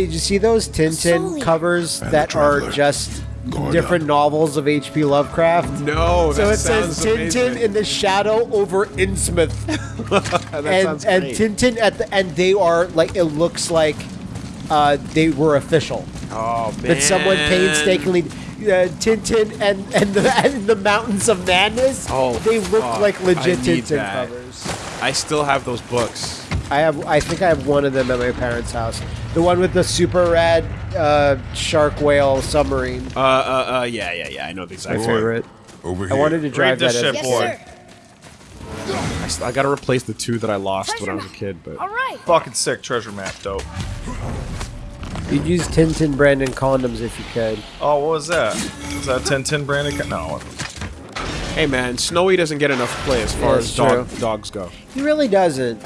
Billy, did you see those Tintin Eater. covers And that are just Guard different up. novels of H.P. Lovecraft? No, So that it says sounds Tintin amazing. in the shadow over Innsmouth, that and sounds and. Tintin at the and they are like it looks like uh, they were official. oh man, That someone painstakingly. Uh, Tintin and and the, and the Mountains of Madness. Oh, they look fuck. like legit Tintin that. covers. I still have those books. I have. I think I have one of them at my parents' house. The one with the super rad uh, shark whale submarine. Uh, uh, uh, yeah, yeah, yeah. I know the exact My favorite. Over here. I wanted to drive this that. shit, as Yes, boy. I, I gotta replace the two that I lost when I was a kid, but All right. Fucking sick treasure map, dope. You'd use Tintin Brandon condoms if you could. Oh, what was that? Is that Tintin branded? co- No. hey man, Snowy doesn't get enough play as far Yeah, as dog, dogs go. He really doesn't.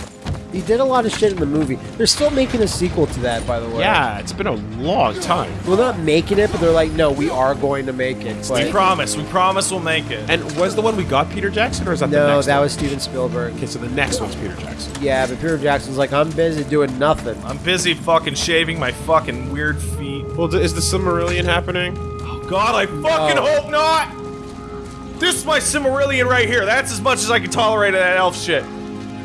He did a lot of shit in the movie. They're still making a sequel to that, by the way. Yeah, it's been a long time. Well, they're not making it, but they're like, no, we are going to make it. We But promise. We promise we'll make it. And was the one we got Peter Jackson, or is that the no, next that one? was Steven Spielberg. Okay, so the next one's Peter Jackson. Yeah, but Peter Jackson's like, I'm busy doing nothing. I'm busy fucking shaving my fucking weird feet. Well, is the Silmarillion happening? Oh, God, I fucking No. hope not! This is my Cimmerillion right here. That's as much as I can tolerate of that elf shit.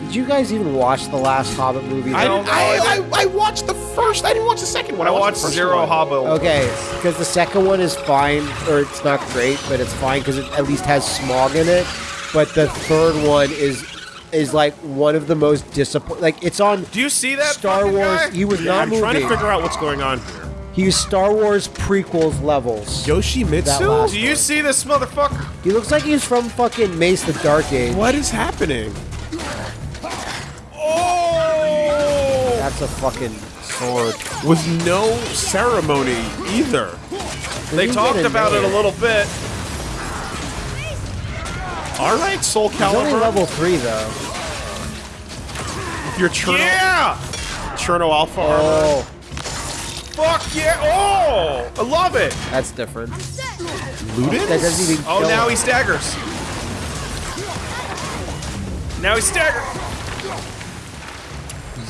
Did you guys even watch the last Hobbit movie? I, didn't, I, I, I watched the first. I didn't watch the second one. I I, watched the first Zero one. Hobbit. Okay, because the second one is fine, or it's not great, but it's fine because it at least has Smaug in it. But the third one is is like one of the most disappointing. Like it's on Do you see that Star Wars. guy? He was Yeah, not I'm moving. trying to figure out what's going on here. He was Star Wars prequels levels. Yoshimitsu? last- Do you see this motherfucker? He looks like he's from fucking Mace the Dark Age. What is happening? That's a fucking sword. With no ceremony either. They talked about it a little bit. All right, Soul He's only level three though. Your Cherno, Yeah! Cherno Alpha oh. armor. Oh, Fuck yeah! Oh! I love it! that's different. Looted? That doesn't even. Oh, kill now him. he staggers. Now he staggers.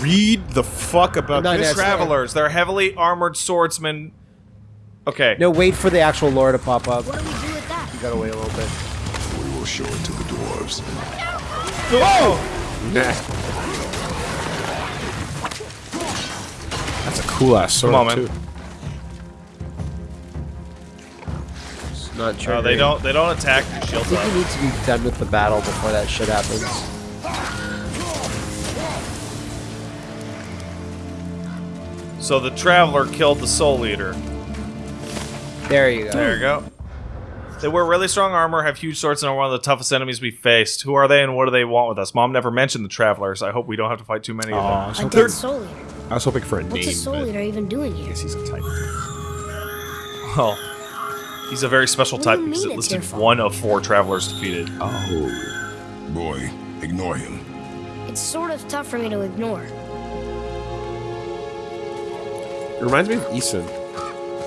Read the fuck about No, this. that's- Travelers. They're heavily armored swordsmen. Okay. No, wait for the actual lore to pop up. What do we do with that? You gotta wait a little bit. We will show it to the dwarves. Oh! Nah. That's a cool ass sword Come on, too. It's not No, true. Uh, they don't. They don't attack your I shield think you need to be done with the battle before that shit happens. So the traveler killed the soul eater. There you go. There you go. They wear really strong armor, have huge swords, and are one of the toughest enemies we faced. Who are they, and what do they want with us? Mom never mentioned the travelers. I hope we don't have to fight too many Aw, of so A them. dead soul eater. I was hoping for a What's name. a soul but eater even doing here? He's a type. Well, he's a very special What type you because mean it it's listed your one of four travelers defeated. Oh. Boy, ignore him. It's sort of tough for me to ignore. It reminds me of Eason.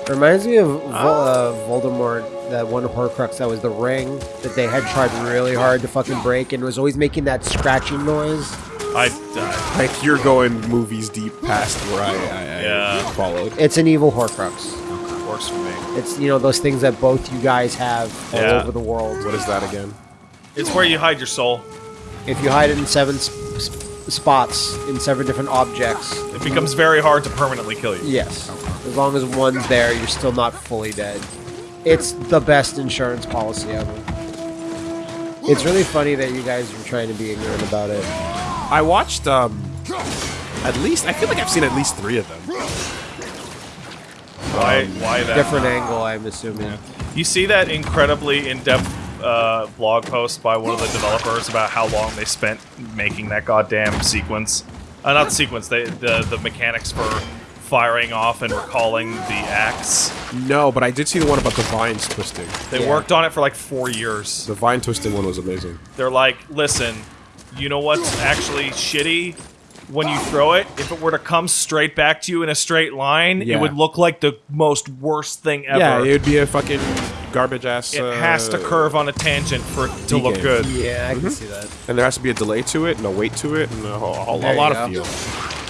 It reminds me of Vol- uh, Voldemort, that one Horcrux that was the ring that they had tried really hard to fucking break and was always making that scratching noise. I died. Like you're going movies deep past where I, I, I Yeah. followed. It's an evil Horcrux. Works for me. It's you know those things that both you guys have all Yeah. over the world. What is that again? It's where you hide your soul. If you hide it in seven sp- sp- spots in several different objects, It becomes very hard to permanently kill you. yes, as long as one's there, you're still not fully dead. It's the best insurance policy ever. It's really funny that you guys are trying to be ignorant about it. I watched um at least I feel like I've seen at least three of them. Why? Why that? Different angle, I'm assuming. You see that incredibly in-depth uh, blog post by one of the developers about how long they spent making that goddamn sequence. Uh, not the sequence. They, the the mechanics for firing off and recalling the axe. No, but I did see the one about the vines twisting. They Yeah. worked on it for like four years. The vine twisting one was amazing. They're like, listen, you know what's actually shitty? When you throw it, if it were to come straight back to you in a straight line, Yeah. it would look like the most worst thing ever. Yeah, it would be a fucking garbage ass. It uh, has to curve on a tangent for it to look D-game. good. Yeah, I can see that. and there has to be a delay to it, and a weight to it, and a, whole, a, a lot of feel.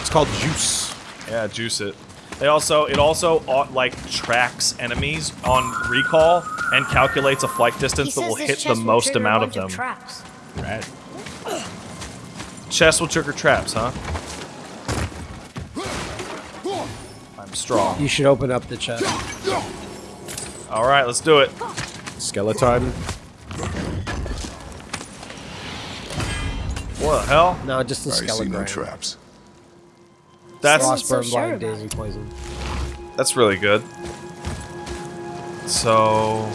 It's called juice. Yeah, juice it. They also it also uh, like tracks enemies on recall and calculates a flight He distance that will hit the will most trigger a amount of bunch them. traps. Rad. Chest will trigger traps, huh? I'm strong. You should open up the chest. All right, let's do it. Skeleton. What the hell? No, just the I see no skeleton. traps. That's Wasn't so Frostburn, sure blind, daisy poison. that's really good. So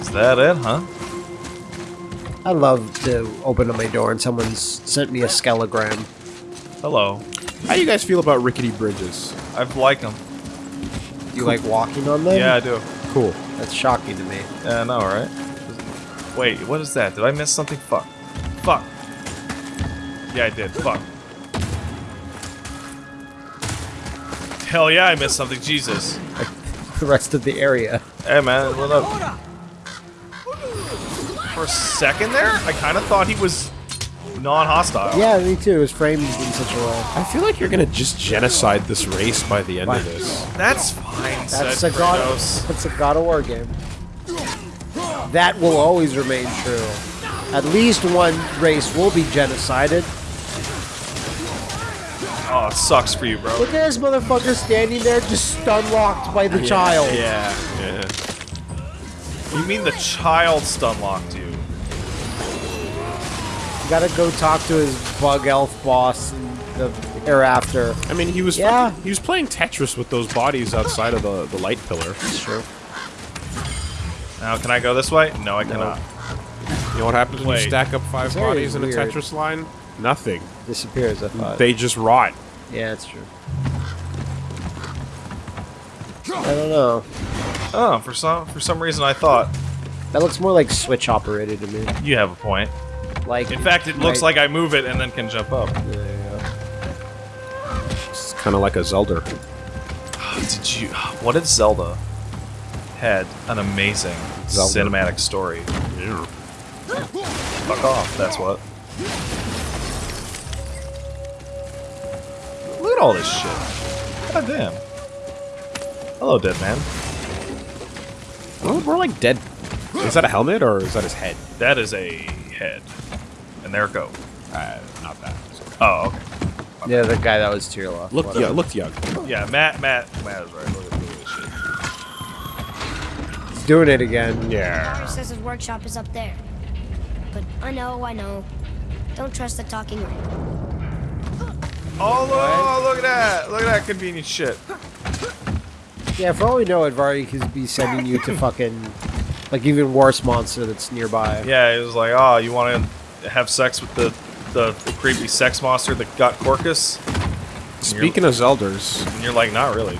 is that it, huh? I love to open up my door and someone's sent me a skelegram. Hello. How you guys feel about rickety bridges? I've liked them. Do you like walking on them? Yeah, I do. Cool. That's shocking to me. Yeah, I know, right? Wait, what is that? Did I miss something? Fuck. Fuck. Yeah, I did. Fuck. Hell yeah, I missed something. Jesus. The rest of the area. Hey, man, what up? For a second there, I kind of thought he was non-hostile. Yeah, me too. It was framed in such a way. I feel like you're gonna just genocide this race by the end Why? of this. That's fine, That's said a God. Kratos. That's a God of War game. That will always remain true. At least one race will be genocided. Oh, it sucks for you, bro. Look at this motherfucker standing there, just stun locked by the child. Yeah. Yeah. You mean the child stun locked you? You gotta go talk to his bug elf boss in the hereafter. I mean, he was Yeah. he was playing Tetris with those bodies outside of the, the light pillar. That's true. Now, can I go this way? No, I cannot. You know what happens when you stack up five bodies in a. Tetris line? Nothing. Disappears, I thought. They just rot. yeah, that's true. I don't know. Oh, for some for some reason I thought That looks more like Switch operated to me. you have a point. Like, In fact, it looks like I move it and then can jump up. There you go. It's kind of like a Zelda. Ah, did you? What if Zelda had an amazing Zelda. cinematic story? Fuck off. That's what. Look at all this shit. God damn. Hello, dead man. Well, we're like dead. Is that a helmet or is that his head? That is a head. And there it go. Uh, not that. Oh, okay. Yeah, the guy that was Tyrla. Looked Whatever. young. Looked young. Yeah, Matt, Matt, Matt is right. Look at, this shit. He's doing it again. Yeah. Father says his workshop is up there. But I know, I know. Don't trust the talking ring. Oh, look, look at that. Look at that convenient shit. Yeah, for all we know, Andvari could be sending you to fucking, like, even worse monster that's nearby. Yeah, it was like, oh, you want to have sex with the, the, the creepy sex monster that got Corcus? Speaking of Zelders, And you're like, not really.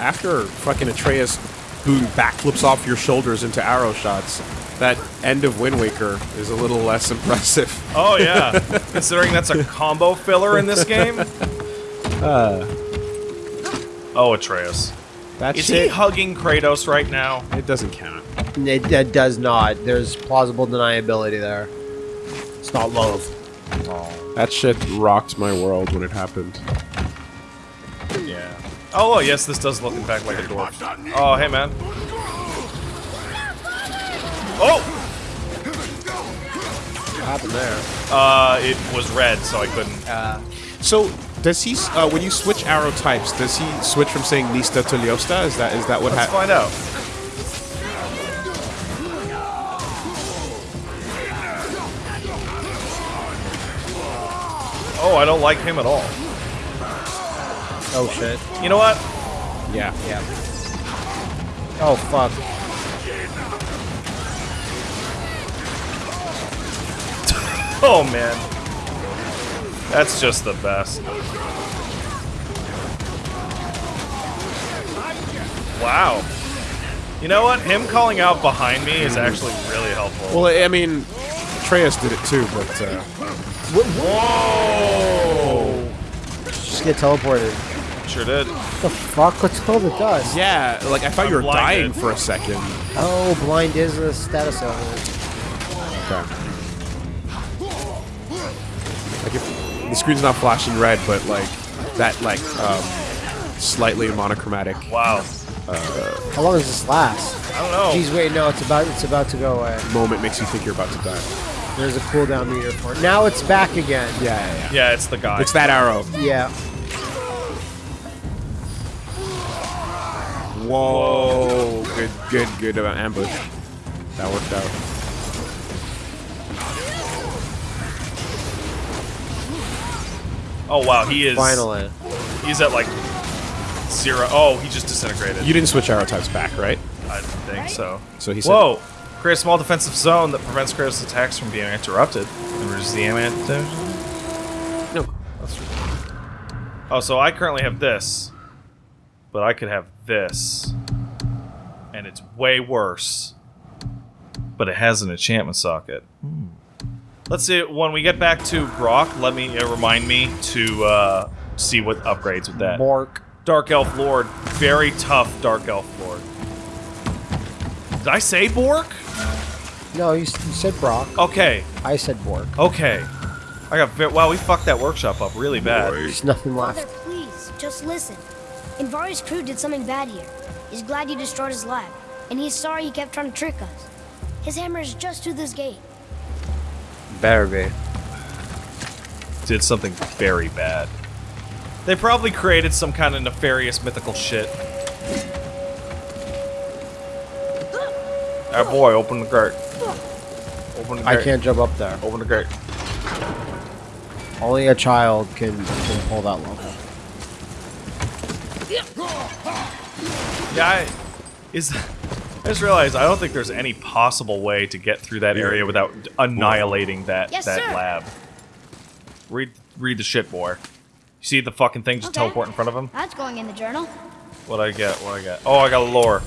after fucking Atreus who backflips off your shoulders into arrow shots, that end of Wind Waker is a little less impressive. Oh, yeah. Considering that's a combo filler in this game. Uh. oh, Atreus. That's Is he hugging Kratos right now? It doesn't count. It, it does not. There's plausible deniability there. It's not love. That shit rocked my world when it happened. Yeah. Oh, well, yes, this does look, in fact, like a dwarf. Oh, hey, man. Oh! What happened there? Uh, it was red, so I couldn't. Uh, So does he? Uh, when you switch arrow types, does he switch from saying Lista to Liosta? Is that is that what Let's happened? find out. Oh, I don't like him at all. oh shit. You know what? Yeah. Yeah. Oh fuck. Oh man. That's just the best. Wow. You know what? Him calling out behind me is actually really helpful. Well, I mean, Atreus did it too, but uh, Whoa! Just get teleported. Sure did. the fuck? What's all the dust? yeah, like I thought I'm you were blinded. dying for a second. Oh, blind is a status element. Okay. Like if the screen's not flashing red, but like that like um, slightly monochromatic. Wow. How long does this last? I don't know. Geez, wait, no, it's about it's about to go away. moment makes you think you're about to die. There's a cooldown meter for it. Now it's back again. Yeah, yeah, yeah. Yeah, it's the guy. It's that arrow. Yeah. Whoa! Good, good, good about ambush. That worked out. Oh wow, he is. Finally. He's at like zero. Oh, he just disintegrated. You didn't switch arrow types back, right? I didn't think so. So he said, Whoa! Create a small defensive zone that prevents Kratos' attacks from being interrupted and reduces the amount damage. No. Oh, so I currently have this, but I could have this, and it's way worse. But it has an enchantment socket. Hmm. Let's see. When we get back to Brok, let me uh, remind me to uh, see what upgrades with that. Bork. Dark Elf Lord, very tough Dark Elf Lord. Did I say Bork? No, you, you said Brok. Okay, I said Bork. okay. I got ve- wow. We fucked that workshop up really bad. Boy, There's nothing Father, left. please, just listen. Andvari's crew did something bad here. He's glad you destroyed his lab, and he's sorry he kept trying to trick us. His hammer is just through this gate. Better be. Did something very bad. They probably created some kind of nefarious mythical shit. Ah, boy, open the gate. Open the gate. I can't jump up there. Open the gate. Only a child can, can pull that level. Yeah, I, is. I just realized I don't think there's any possible way to get through that area without annihilating that Yes, that sir. lab. Read read the shit, boy. You see the fucking thing just Okay. teleport in front of him? That's going in the journal. What I get? What I get? Oh, I got a lore.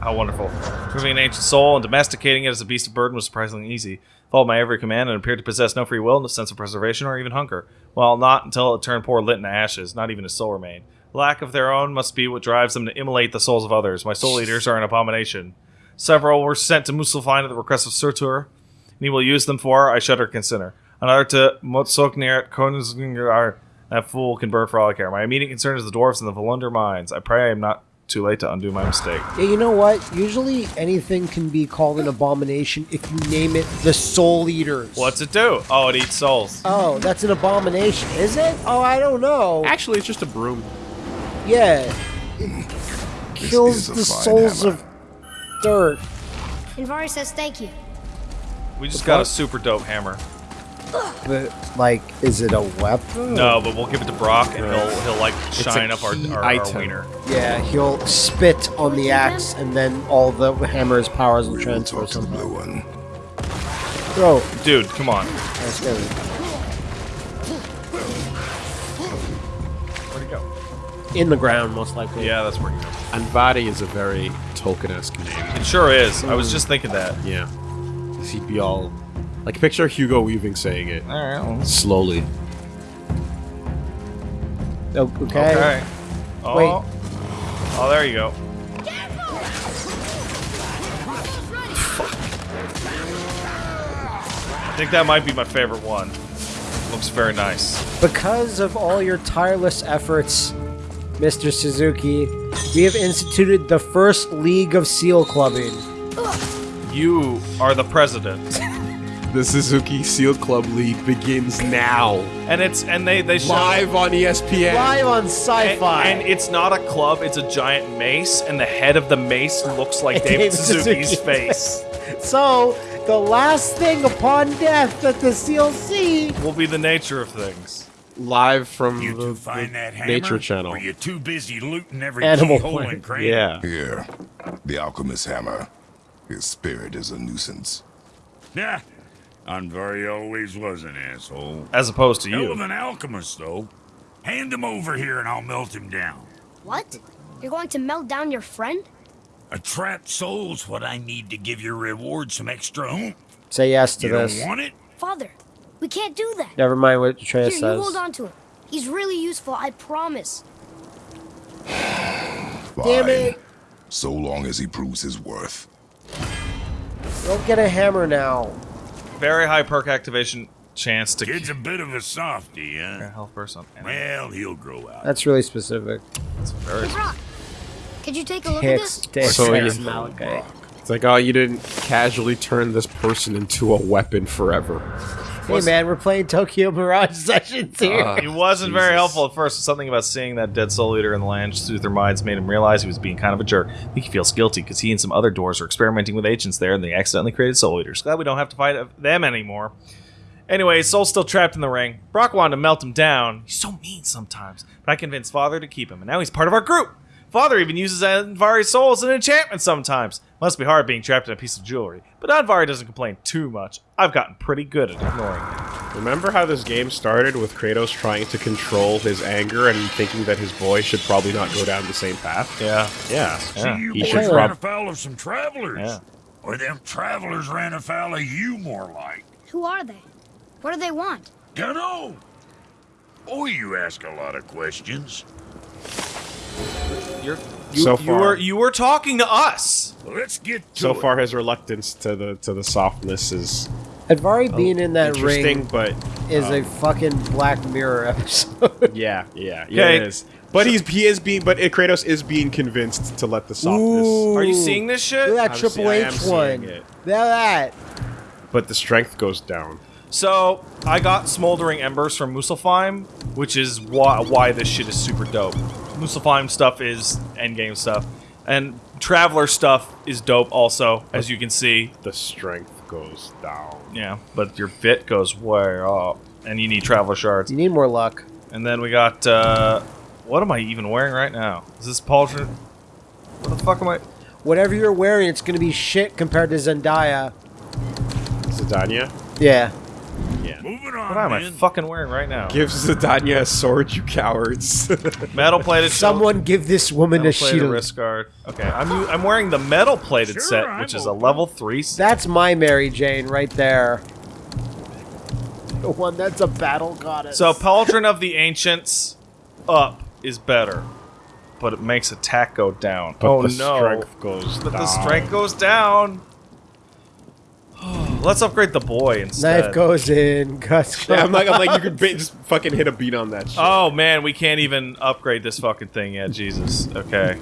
How wonderful. Proving an ancient soul and domesticating it as a beast of burden was surprisingly easy. Followed my every command and appeared to possess no free will, no sense of preservation, or even hunger. Well, not until it turned poor Lit into ashes. Not even a soul remained. Lack of their own must be what drives them to immolate the souls of others. My soul eaters are an abomination. Several were sent to Muspelheim at the request of Surtur, and he will use them for, I shudder consider. Another to Modsognir Konungsngar, that fool can burn for all I care. My immediate concern is the dwarves and the Volunder mines. I pray I am not too late to undo my mistake. Yeah, you know what? Usually anything can be called an abomination if you name it the Soul Eaters. What's it do? Oh, it eats souls. Oh, that's an abomination, is it? Oh, I don't know. Actually, it's just a broom. Yeah. It kills the souls hammer. of dirt. Andvari says thank you. We just got a super dope hammer. But, like, is it a weapon? No, but we'll give it to Brok, and he'll he'll like shine up our, key our, our wiener. Yeah, he'll spit on the axe, and then all the hammer's powers will we will transfer to the blue one. Bro, Dude, come on. that's good. Where'd he go? In the ground, most likely. Yeah, that's where he goes. Andvari is a very Tolkien-esque name. It sure is. I was hmm. just thinking that. Yeah. He'd be all... Like, picture Hugo Weaving saying it. All right. Slowly. O- Okay. Okay. Oh. Wait. Oh, there you go. I think that might be my favorite one. Looks very nice. Because of all your tireless efforts, Mr. Suzuki, we have instituted the first League of Seal Clubbing. You are the president, The Suzuki Seal Club League begins now. and it's and they they show Live on ESPN. Live on sci-fi. and it's not a club; it's a giant mace, and the head of the mace looks like David David Suzuki's Suzuki's face. so, the last thing upon death that the Seal see Will be the nature of things. Live from You the, find the that hammer? Nature Channel. Or you too busy looting every Animal keyhole and cranny? Yeah. Here, the alchemist's hammer. His spirit is a nuisance. Yeah. Andvari always was an asshole. As opposed to Hell of you. an alchemist, though. Hand him over here and I'll melt him down. What? You're going to melt down your friend? A trapped soul's what I need to give your reward some extra oomph. say yes to You this. don't want it? Father, we can't do that. Never mind what Here, Atreus you says. hold on to him. He's really useful, I promise. Damn it! So long as he proves his worth. Don't get a hammer now. Very high perk activation. chance to Kid's a bit of a softy, huh? health burst on enemy. Well, he'll grow out. That's really specific. Very- Hey, Brok, could you take a look at this? dicks, So hicks, you- Malachi. It's like, oh, you didn't casually turn this person into a weapon forever. Hey man, we're playing Tokyo Mirage sessions here. Uh, He wasn't very helpful at first. Something about seeing that dead soul eater in the land soothe their minds made him realize he was being kind of a jerk. I think he feels guilty because he and some other doors are experimenting with agents there and they accidentally created soul eaters. Glad we don't have to fight them anymore. Anyway, Soul's still trapped in the ring. Brok wanted to melt him down. He's so mean sometimes. But I convinced Father to keep him, and now he's part of our group. Father even uses Andvari Soul as an enchantment sometimes. Must be hard being trapped in a piece of jewelry. But Andvari doesn't complain too much. I've gotten pretty good at ignoring it. Remember how this game started with Kratos trying to control his anger and thinking that his boy should probably not go down the same path? Yeah. Yeah. Yeah. See, you He boys should ran afoul of some travelers. Yeah. Or them travelers ran afoul of you, more like. Who are they? What do they want? Dunno. Oh, you ask a lot of questions. You're, you, So you far- were you were talking to us. Let's get to So it. far, his reluctance to the to the softness is Andvari being in that interesting, ring but is um, a fucking Black Mirror episode. yeah, yeah, yeah, Okay. it is. But he's he is being, but Kratos is being convinced to let the softness. Are you seeing this shit? Look at that I'm Triple see- H one. it. Look at that. But the strength goes down. So I got smoldering embers from Muspelheim, which is why why this shit is super dope. Muspelheim stuff is endgame stuff, and Traveler stuff is dope also, as you can see. The strength goes down. Yeah, but your bit goes way up, and you need Traveler shards. You need more luck. And then we got uh, what am I even wearing right now? Is this Pauldron? What the fuck am I? Whatever you're wearing, it's gonna be shit compared to Zendaya. Zendaya? Yeah. Yeah. Moving on, What am I man. fucking wearing right now? Give Zidania a sword, you cowards. Metal plated. Someone give this woman a metal plated shield. wrist guard. Okay, I'm u- I'm wearing the metal plated Sure, set, I'm which is a level three. set. That's my Mary Jane right there. The one that's a battle goddess. So Pauldron of the Ancients up is better, but it makes attack go down. but oh the no! strength goes but down. the strength goes down. Let's upgrade the boy instead. knife goes in, guts. Yeah, I'm like, I'm like, you could ba- just fucking hit a beat on that shit. Oh man, we can't even upgrade this fucking thing yet. Jesus. Okay.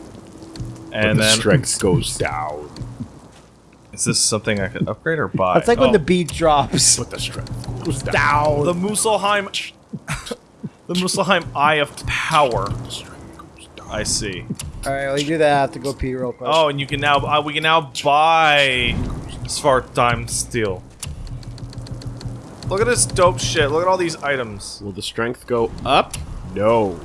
And the then strength goes down. is this something I could upgrade or buy? It's like when Oh, the beat drops. But the strength goes down. Down. the Muspelheim, the Muspelheim Eye of Power. The strength goes down. I see. All right, well, you do that. I have to go pee real quick. Oh, and you can now uh, we can now buy Svartheim Steel. Look at this dope shit. Look at all these items. Will the strength go up? No.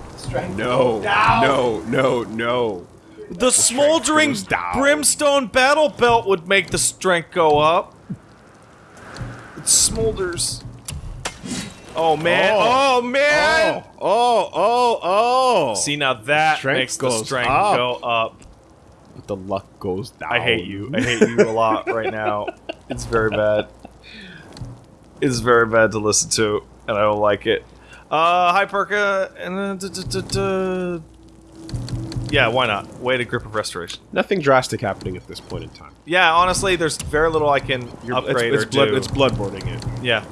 No. No. No. No. The, smoldering brimstone battle belt would make the strength go up. It smolders. Oh man! Oh, Oh. man! Oh. Oh. Oh. oh. See now that Strength makes the goes strength up. go up. But the luck goes down. I hate you. I hate you a lot right now. It's very bad. It's very bad to listen to, and I don't like it. Uh, hi Perka, and uh, yeah, why not? Way to grip of restoration. Nothing drastic happening at this point in time. Yeah, honestly, there's very little I can upgrade it's, or blood, do. It's bloodboarding it. Yeah.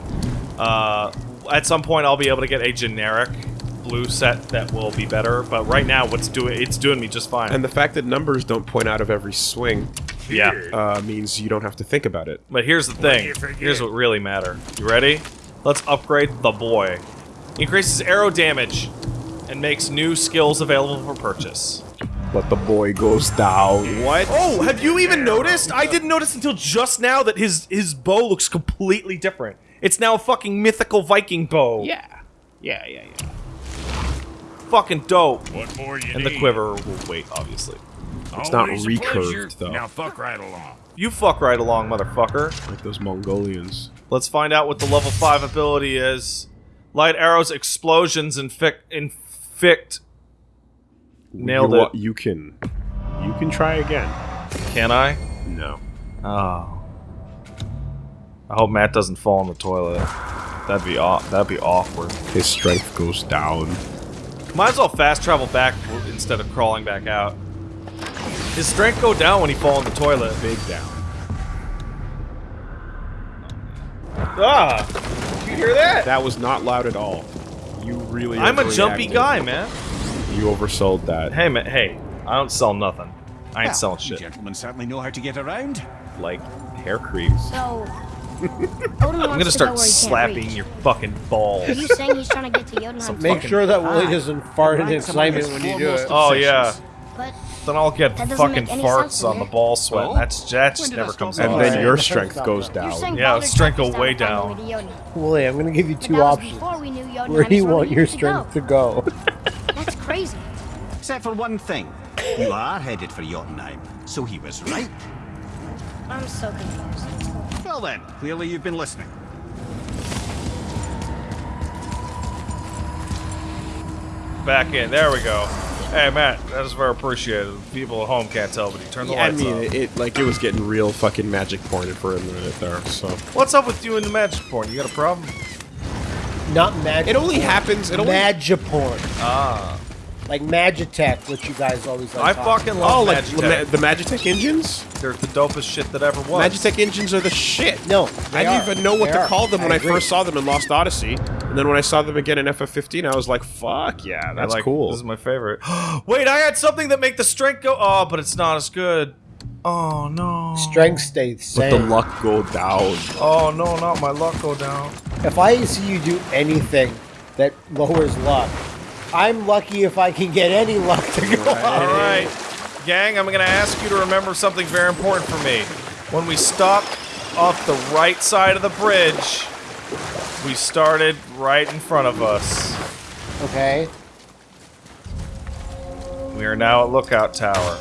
Uh, at some point, I'll be able to get a generic blue set that will be better. But right now, what's doing it's doing me just fine. And the fact that numbers don't point out of every swing yeah. uh, means you don't have to think about it. But here's the thing. you? Here's what really matter. You ready? Let's upgrade the boy. Increases arrow damage and makes new skills available for purchase. But the boy goes down. What? Oh, have you even noticed? I didn't notice until just now that his his bow looks completely different. It's now a fucking mythical Viking bow. Yeah. Yeah, yeah, yeah. Fucking dope. What more you And the need? quiver will wait, obviously. It's not Always a recurved, though. Now fuck right along. You fuck right along, motherfucker. Like those Mongolians. Let's find out what the level 5 ability is. Light arrows, explosions, inflict. inflict. Nailed you, it. You can. You can try again. Can I? No. Oh. I hope Matt doesn't fall in the toilet. That'd be aw- that'd be awkward. His strength goes down. Might as well fast travel back instead of crawling back out. His strength go down when he fall in the toilet. Big down. Ah! Did you hear that? That was not loud at all. You really. I'm a jumpy guy, man. You oversold that. Hey, man. Hey, I don't sell nothing. I ain't Well, selling shit. gentlemen certainly know how to get around. Like hair creams. So, Odin I'm gonna start go slapping your fucking balls. Are you saying he's trying to get to Jotunheim? Some Make sure that Willie doesn't fart in ranks among excitement his when you do it. Oh yeah. But Then I'll get fucking make any sense farts on the ball sweat. That's that just never comes saying And then your strength goes down. Yeah, strength tracked will way down down. all the way to Jotunheim. Willie, I'm gonna give you two options. before we knew Jotunheim Where do you want your strength to go? That's crazy. Except for one thing. You are headed for Jotunheim, so he was right. I'm so confused. Well then, clearly you've been listening. Back in. There we go. Hey, Matt, that is very appreciated. People at home can't tell, but he turned the Yeah, I mean, on. it, it like it was getting real fucking magic pointed for a minute there. So What's up with you and the magic porn? You got a problem? Not magic. it only porn. happens. It only. Magiporn. Ah. Like Magitech, which you guys always like. I fucking Oh, love like Magitech. the, Ma- the Magitech engines. They're the dopest shit that ever was. Magitech engines are the shit. No, I didn't are. even know what They to are. call them when I I, first saw them in Lost Odyssey, and then when I saw them again in FF15, I was like, "Fuck yeah, that's like- cool." This is my favorite. Wait, I had something that make the strength go. Oh, but it's not as good. Oh no. Strength stays the Let same. the luck go down. Oh no, not my luck go down. If I see you do anything that lowers luck, I'm lucky if I can get any luck to go All All right. gang, I'm gonna ask you to remember something very important for me. When we stopped off the right side of the bridge, we started right in front of us. Okay. We are now at Lookout Tower.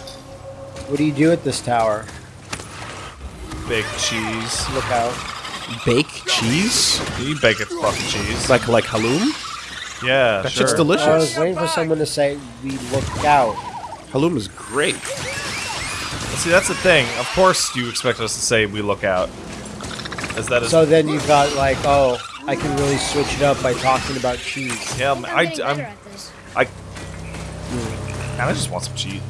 What do you do at this tower? Bake cheese. Look out. Bake cheese, You bake it fucking cheese. like like halloum. Yeah, That sure. shit's delicious. I was waiting for someone to say we look out. Halloum is great. See, that's the thing. Of course, you expect us to say we look out, as that is. So then you've got like, oh, I can really switch it up by talking about cheese. yeah, I'm, I, getting I'm, better at this. I, man, I just want some cheese.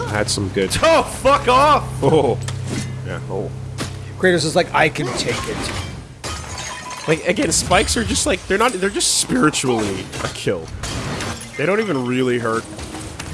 I had some good. Oh, fuck off! Oh, yeah. Oh, Kratos is like, I can take it. Like again, spikes are just like they're not. They're just spiritually a kill. They don't even really hurt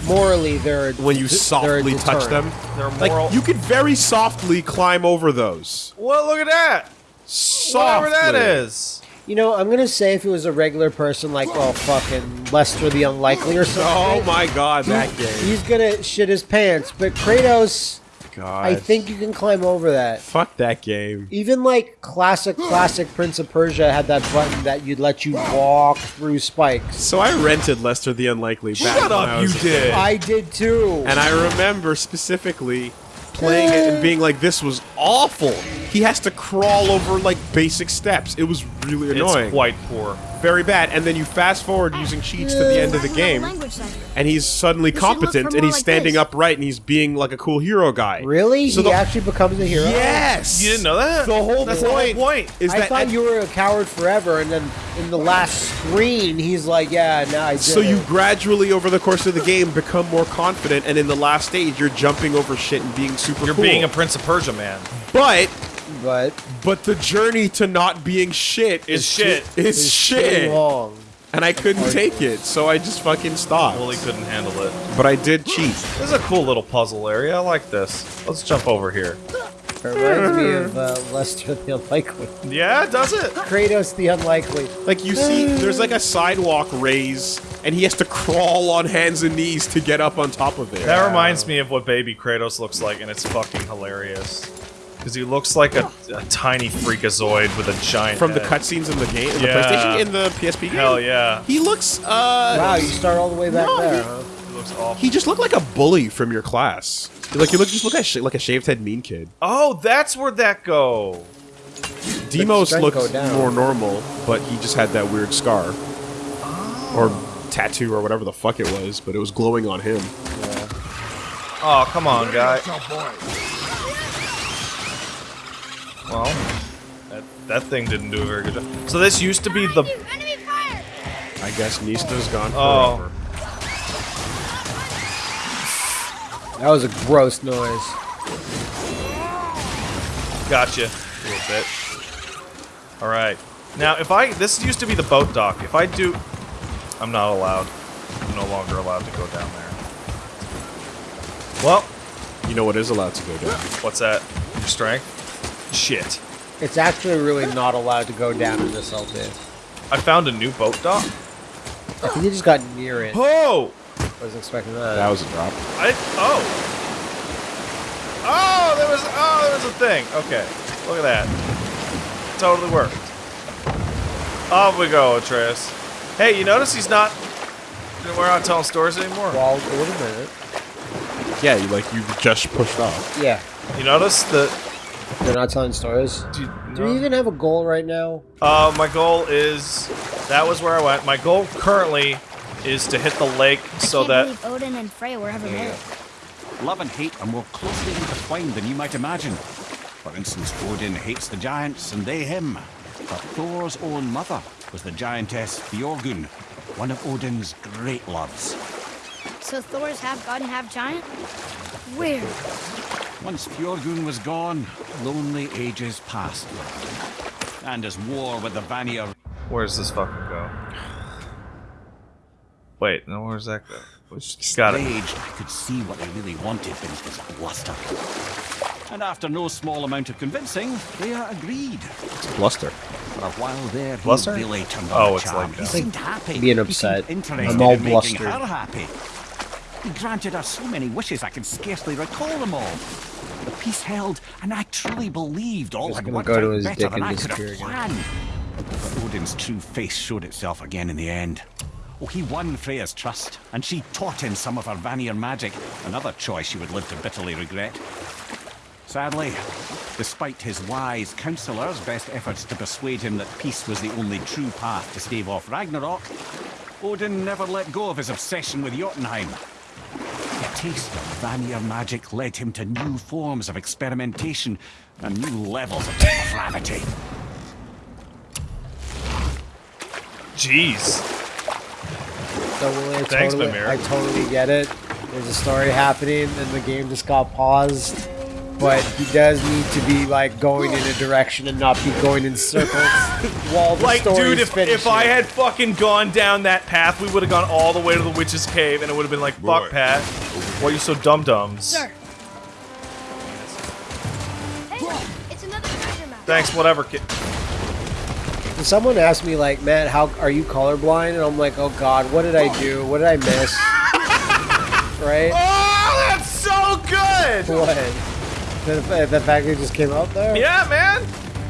Morally, they're when you d- they're a softly touch them. They're moral. Like you could very softly climb over those. Well, look at that. Softly. Whatever that is. You know, I'm gonna say if it was a regular person like, well, fucking Lester the Unlikely or something. Oh my god, that game. he's gonna shit his pants. But Kratos, God. I think you can climb over that. Fuck that game. Even like classic, classic Prince of Persia had that button that you'd let you walk through spikes. So I rented Lester the Unlikely back Shut up, you did. I did too. And I remember specifically playing it and being like, this was awful. He has to crawl over like basic steps. It was really annoying. It's quite poor. Very bad. And then you fast forward using cheats to the end of the I have a game, and he's suddenly You should look competent and he's like standing this. upright and he's being like a cool hero guy. really? So he actually becomes a hero? Yes! You didn't know that? The whole That's point, the whole point. is I that thought you were a coward forever, and then in the last screen, he's like, "Yeah, now I did So you gradually, over the course of the game, become more confident, and in the last stage, you're jumping over shit and being super You're cool. being a Prince of Persia man. but but but the journey to not being shit Is shit. Is it's shit. long. And I couldn't take it, so I just fucking stopped. Willie couldn't handle it. But I did cheat. This is a cool little puzzle area. I like this. Let's jump over here. It reminds me of uh, Lester the Unlikely, Yeah, does it? Kratos the Unlikely. Like you see, there's like a sidewalk raise, and he has to crawl on hands and knees to get up on top of it. That reminds me of what baby Kratos looks like, and it's fucking hilarious. Because he looks like a, a tiny freakazoid with a giant From the cutscenes in the game, in the Yeah. PlayStation, in the PSP game. Hell yeah. He looks. uh... Wow, you start all the way back No, there, he- huh? He looks awful. He just looked like a bully from your class. Like you look, just look like, sh- like a shaved head mean kid. Oh, that's where that go. Demos strength looked more normal, but he just had that weird scar or tattoo or whatever the fuck it was. But it was glowing on him. Oh, come on, guy. Well, that, that thing didn't do a very good job. So this used to be the... Enemy fire! I guess Nista's gone Oh. That was a gross noise. Gotcha. A little bit. All right. Now, if I this used to be the boat dock. If I do, I'm not allowed. I'm no longer allowed to go down there. Well, You know what is allowed to go down? what's that? Your strength? Shit. It's actually really not allowed to go down in this LP. I found a new boat dock. I think you just got near it. Oh! I was expecting that. That was a drop. I oh. Oh, there was oh there was a thing. Okay, look at that. Totally worked. Off we go, Atreus. Hey, you notice he's not. We're not telling stories anymore. well, wait a minute. Yeah, you like you just pushed off. Yeah, You notice that? They're not telling stories. Do you, Do we even have a goal right now? Uh, my goal is that was where I went. My goal currently is to hit the lake so Can't that believe Odin and Freya were ever married. Love and hate are more closely intertwined than you might imagine. For instance, Odin hates the giants and they him. But Thor's own mother was the giantess Bjorgun, one of Odin's great loves. So Thor's half god and half giant? Weird. Once Bjorgun was gone, lonely ages passed. And as war with the Vanir where's this fucking go? Wait, no, where's that go? Which got it. I could see what they really wanted in his bluster. And after no small amount of convincing, Freya agreed. It's bluster. For a while there, he Bluster? really turned Oh, on it's the charm. like uh, he seemed happy. being He upset. seemed interested I'm all in making blustered. her happy. He granted her so many wishes I can scarcely recall them all. Peace held, and I truly believed all had worked go out better than and I could have planned. But Odin's true face showed itself again in the end. Oh, he won Freya's trust, and she taught him some of her Vanir magic, another choice she would live to bitterly regret. Sadly, despite his wise counselors' best efforts to persuade him that peace was the only true path to stave off Ragnarok, Odin never let go of his obsession with Jotunheim. A taste of Vanir magic led him to new forms of experimentation and new levels of depravity. Jeez. Don't I Thanks, totally, Mimir. I totally get it. There's a story happening, and the game just got paused. But he does need to be like going in a direction and not be going in circles while the Like, story's dude, if, finishing. if I had fucking gone down that path, we would have gone all the way to the witch's cave, and it would have been like, fuck, Boy. Pat. Why are you so dum dums? Sir. Hey, it's another treasure map. Thanks, whatever, kid. When someone asked me like, "Man, how are you colorblind?" and I'm like, "Oh God, what did I do? What did I miss?" right? Oh, that's so good! What? The, the fact that it just came out there? Yeah, man.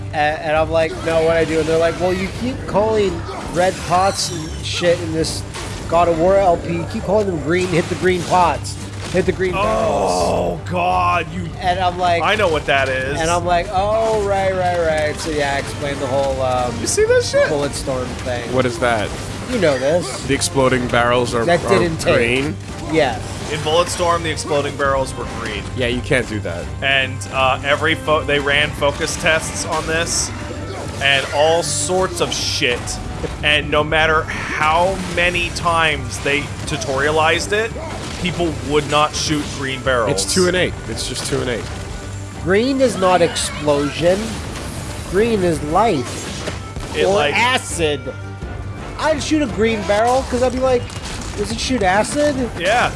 And, and I'm like, no, what I do? And they're like, well, you keep calling red pots and shit in this God of War LP. You keep calling them green. Hit the green pots. Hit the green barrels. Oh, God, you. And I'm like, I know what that is. and I'm like, oh, right, right, right. So yeah, I explained the whole um, You see this shit? Bulletstorm thing. What is that? You know this? The exploding barrels are, That are didn't take. Green. Yeah. In Bulletstorm, the exploding barrels were green. Yeah, you can't do that. and uh, every fo- they ran focus tests on this and all sorts of shit and no matter how many times they tutorialized it people would not shoot green barrels It's two and eight. It's just two and eight. Green is not explosion. Green is life It, or like- acid. I'd shoot a green barrel because I'd be like, does it shoot acid? yeah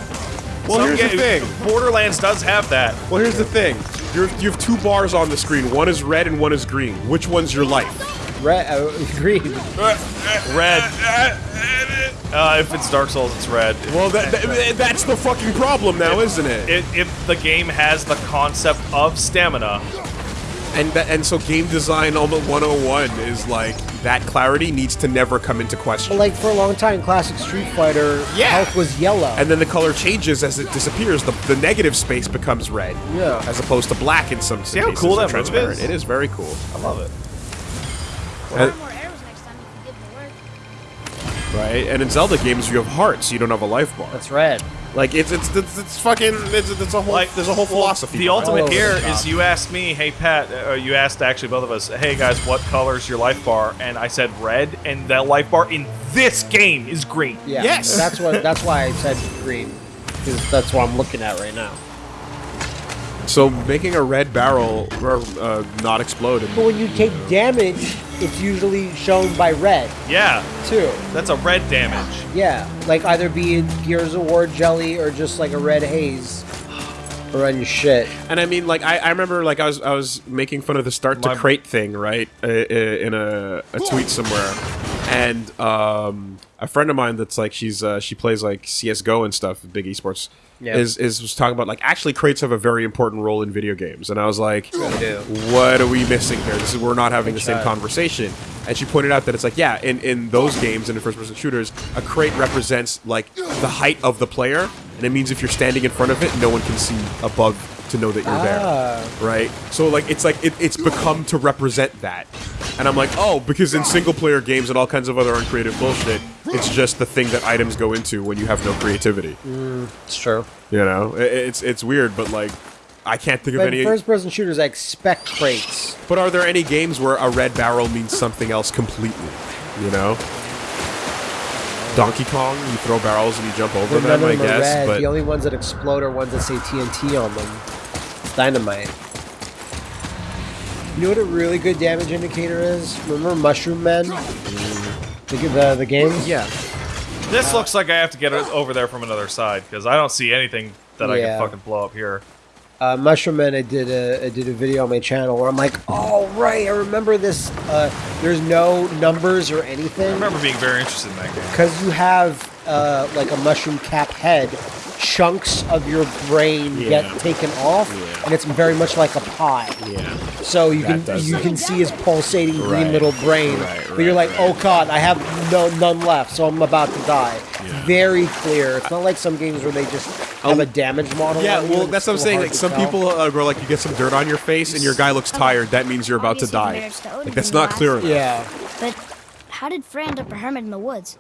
Well, Some here's the ga- thing. borderlands does have that Well, here's the thing. You're, you have two bars on the screen. One is red and one is green. Which one's your life? Red, uh, green. red uh, if it's dark souls it's red Well, that, that- that's the fucking problem now, isn't it? if, if the game has the concept of stamina And and so game design on the 101 is like that clarity needs to never come into question. Like for a long time, classic Street Fighter Yeah. health was yellow. and then the color changes as it disappears. The, the negative space becomes red, Yeah. as opposed to black in some See how cases cool or that move transparent. is? It is very cool. i love it Fire more arrows next time if you give them work. Right, and in Zelda games you have hearts, you don't have a life bar. That's red. Like it's it's it's, it's fucking it's, it's a whole like there's a whole philosophy. The behind it. ultimate over here the is top. you asked me, hey Pat, uh, you asked actually both of us, hey guys, what color's your life bar? And I said red, and that life bar in this game is green. Yeah. Yes. That's what. That's why I said green, because that's what I'm looking at right now. So making a red barrel uh, not explode. But when you take damage, it's usually shown by red Yeah, too. that's a red damage. Yeah, like either be it Gears of War jelly or just like a red haze Run your shit. and I mean, like I, I remember, like I was I was making fun of the start to crate thing, right, uh, uh, in a, a tweet somewhere, and um, a friend of mine that's like she's uh, she plays like CS:GO and stuff, big esports. Yeah. Is, is was talking about like actually crates have a very important role in video games, and I was like, what are we missing here? This is we're not having the same conversation. And she pointed out that it's like, yeah, in, in those games and in first person shooters, a crate represents like the height of the player, and it means if you're standing in front of it, no one can see above to know that you're Ah. there, right? So like it's like it, it's become to represent that, and I'm like, oh, because in single player games and all kinds of other uncreative bullshit, it's just the thing that items go into when you have no creativity. Mm. It's true. You know, I- it's it's weird, but like. I can't think of any. in first-person shooters, I expect crates. But are there any games where a red barrel means something else completely? You know? Donkey Kong, you throw barrels and you jump over But none them, I guess. red. But The only ones that explode are ones that say TNT on them. It's dynamite. You know what a really good damage indicator is? Remember Mushroom Men? Mm. The, the, the game? yeah, This looks like I have to get it over there from another side because I don't see anything that I can fucking blow up here. uh, Mushroom Man, I did a I did a video on my channel where I'm like, oh right, I remember this. Uh, there's no numbers or anything. I remember being very interested in that game. because you have uh, like a mushroom cap head. Chunks of your brain Yeah. get taken off, Yeah. And it's very much like a pie. yeah. So you That can you it. can see his pulsating green little brain, Right, but you're like, right. oh god, I have no none left, so I'm about to die. Yeah. Very clear. It's not like some games where they just have a damage model. Yeah, well, that's what I'm saying. Like some tell. people uh, go like you get some dirt on your face and your guy looks tired. That means you're about to Obviously die. to Odin Like that's not clear enough. Yeah. But how did Frey end up a hermit in the woods?